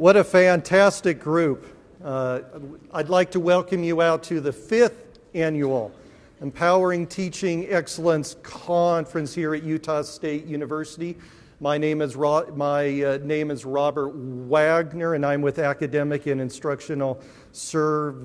What a fantastic group. Uh, I'd like to welcome you out to the fifth annual Empowering Teaching Excellence Conference here at Utah State University. My name is, Ro- my, uh, name is Robert Wagner, and I'm with Academic and Instructional Services.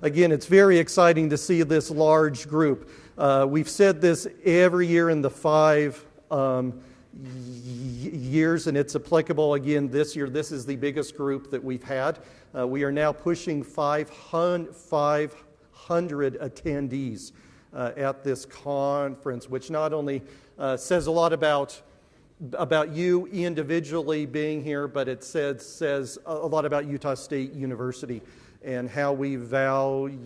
Again, it's very exciting to see this large group. Uh, we've said this every year in the five um, years, and it's applicable again this year. This is the biggest group that we've had. Uh, we are now pushing 500, 500 attendees uh, at this conference, which not only uh, says a lot about about you individually being here, but it says, says a lot about Utah State University and how we value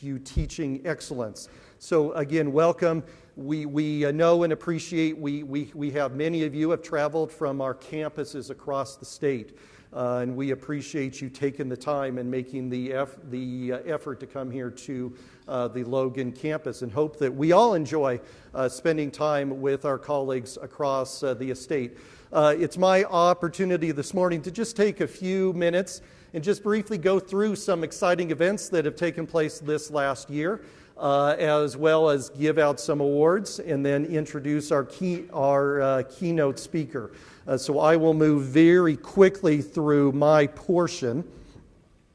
you teaching excellence. So, again, welcome. We, we uh, know and appreciate, we, we, we have many of you have traveled from our campuses across the state. Uh, and we appreciate you taking the time and making the, eff- the uh, effort to come here to uh, the Logan campus and hope that we all enjoy uh, spending time with our colleagues across uh, the estate. It's my opportunity this morning to just take a few minutes and just briefly go through some exciting events that have taken place this last year. Uh, as well as give out some awards and then introduce our, key, our uh, keynote speaker. Uh, so I will move very quickly through my portion.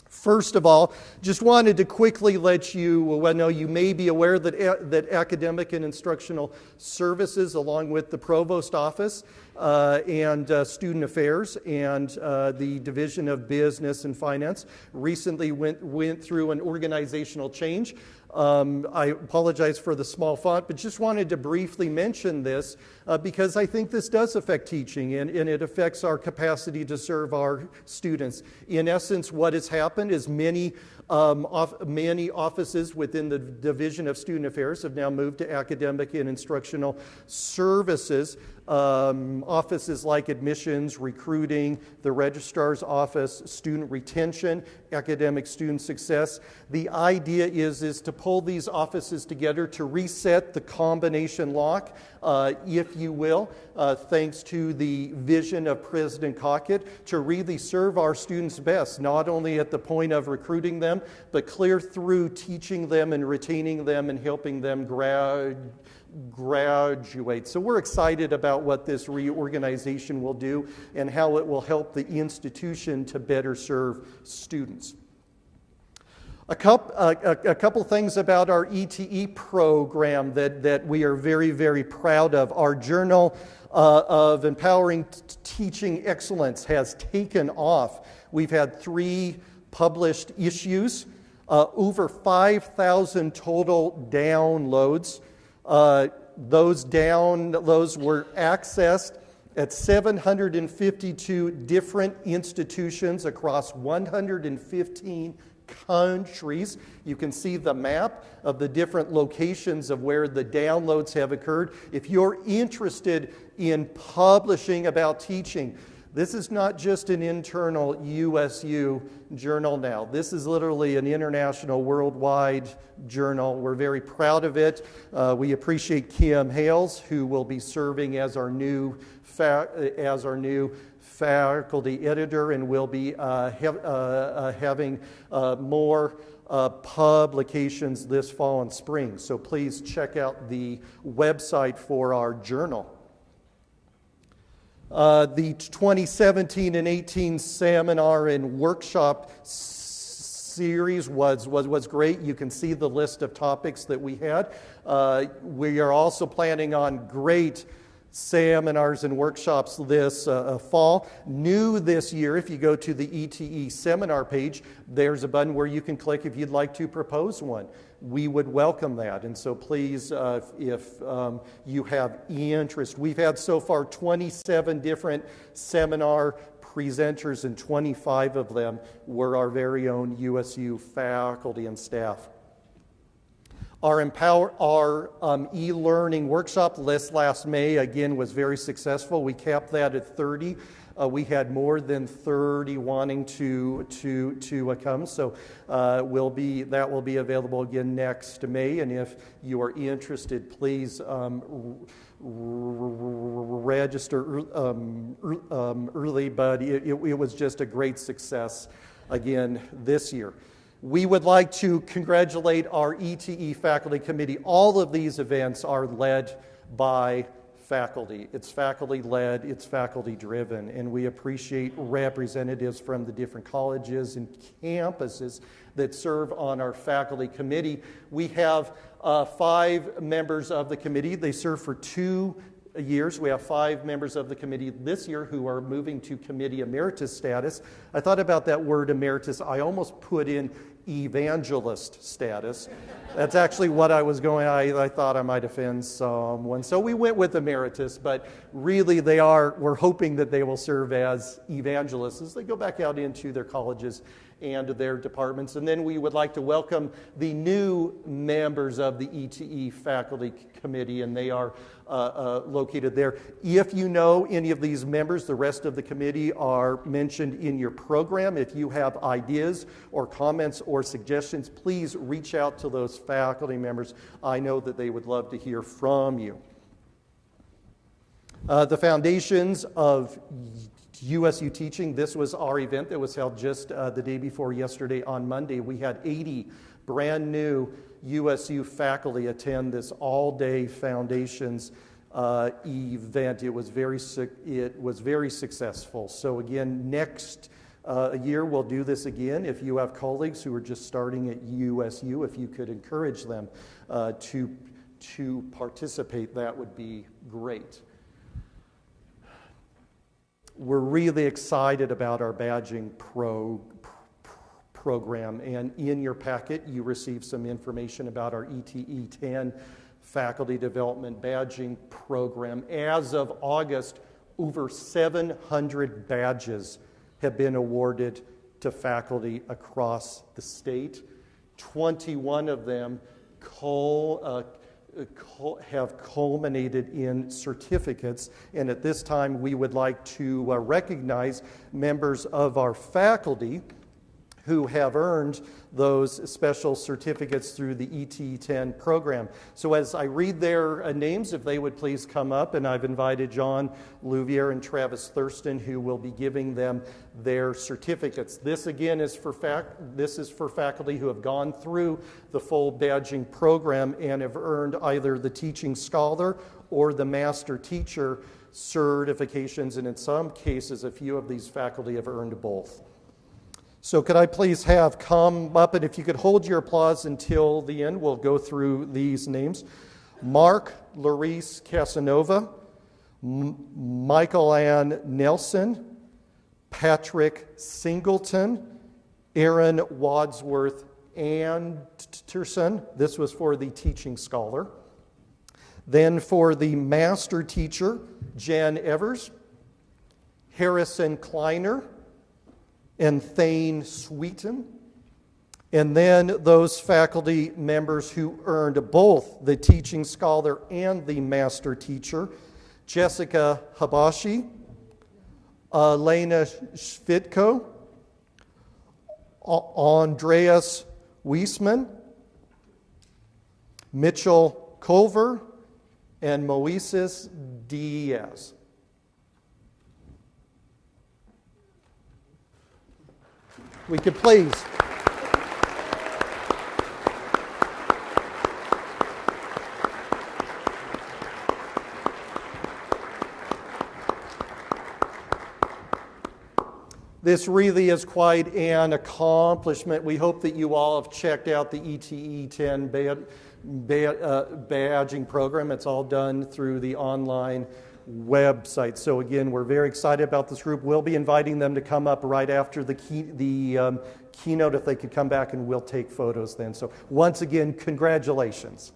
First of all, just wanted to quickly let you know you may be aware that, that academic and instructional services, along with the provost office uh, and uh, student affairs and uh, the division of business and finance, recently went, went through an organizational change. Um, I apologize for the small font, but just wanted to briefly mention this uh, because I think this does affect teaching and, and, it affects our capacity to serve our students. In essence, what has happened is many, um, off, many offices within the Division of Student Affairs have now moved to academic and instructional services um, offices like admissions, recruiting, the registrar's office, student retention, academic student success. The idea is, is to pull these offices together to reset the combination lock, uh, if you will, uh, thanks to the vision of President Cockett to really serve our students best, not only at the point of recruiting them, but clear through teaching them and retaining them and helping them grad graduate. So we're excited about what this reorganization will do and how it will help the institution to better serve students. A couple, a, a couple things about our ETE program that, that we are very, very proud of. Our Journal uh, of Empowering T- Teaching Excellence has taken off. We've had three published issues, uh, over 5,000 total downloads. Uh, those downloads were accessed at 752 different institutions across 115 countries. You can see the map of the different locations of where the downloads have occurred. If you're interested in publishing about teaching, this is not just an internal USU journal now. This is literally an international, worldwide journal. We're very proud of it. Uh, we appreciate Kim Hales, who will be serving as our new, fa- as our new faculty editor and will be uh, ha- uh, uh having uh, more uh, publications this fall and spring. So please check out the website for our journal. Uh, the 2017 and 18 seminar and workshop series was, was, was great. You can see the list of topics that we had. Uh, we are also planning on great seminars and workshops this uh, uh fall. New this year, if you go to the ETE seminar page, there's a button where you can click if you'd like to propose one we would welcome that. And so please, uh, if um, you have interest, we've had so far 27 different seminar presenters, and 25 of them were our very own USU faculty and staff. Our, empower, our um, e-learning workshop this last May, again, was very successful. We capped that at 30. Uh, we had more than 30 wanting to, to, to uh, come, so uh, will be, that will be available again next May. And if you are interested, please um, register um, um, early, but it, it, it was just a great success again this year. We would like to congratulate our ETE faculty committee. All of these events are led by faculty. It's faculty led, it's faculty driven, and we appreciate representatives from the different colleges and campuses that serve on our faculty committee. We have uh, five members of the committee. They serve for two years. We have five members of the committee this year who are moving to committee emeritus status. I thought about that word emeritus. I almost put in evangelist status. That's actually what I was going, I, I thought I might offend someone. So we went with emeritus, but really they are, we're hoping that they will serve as evangelists as they go back out into their colleges and their departments. And then we would like to welcome the new members of the ETE faculty committee, and they are uh, uh, located there. If you know any of these members, the rest of the committee are mentioned in your program. If you have ideas or comments or suggestions, please reach out to those faculty members. I know that they would love to hear from you. Uh, the foundations of USU Teaching, this was our event that was held just uh, the day before yesterday on Monday. We had 80 brand new USU faculty attend this all-day foundations uh, event. It was very it was very successful. So again, next uh, year we'll do this again. If you have colleagues who are just starting at USU, if you could encourage them uh, to to participate, that would be great. We're really excited about our badging pro program. And in your packet, you receive some information about our ETE 10 faculty development badging program. As of August, over 700 badges have been awarded to faculty across the state. 21 of them call, uh, have culminated in certificates. And at this time, we would like to uh, recognize members of our faculty who have earned those special certificates through the ET10 program. So as I read their uh, names, if they would please come up, and I've invited John Louvier and Travis Thurston, who will be giving them their certificates. This again is for fac- this is for faculty who have gone through the full badging program and have earned either the teaching scholar or the master teacher certifications, and in some cases, a few of these faculty have earned both. So, could I please have come up, and if you could hold your applause until the end, we'll go through these names Mark Larice Casanova, M- Michael Ann Nelson, Patrick Singleton, Aaron Wadsworth Anderson. This was for the teaching scholar. Then for the master teacher, Jan Evers, Harrison Kleiner, and Thane Sweeten. And then those faculty members who earned both the teaching scholar and the master teacher Jessica Habashi, Elena Svitko, Andreas Wiesman, Mitchell Culver, and Moises Diaz. We could please. This really is quite an accomplishment. We hope that you all have checked out the ETE 10 bad, bad, uh, badging program. It's all done through the online website. So, again, we're very excited about this group. We'll be inviting them to come up right after the, key, the um, keynote if they could come back, and we'll take photos then. So, once again, congratulations.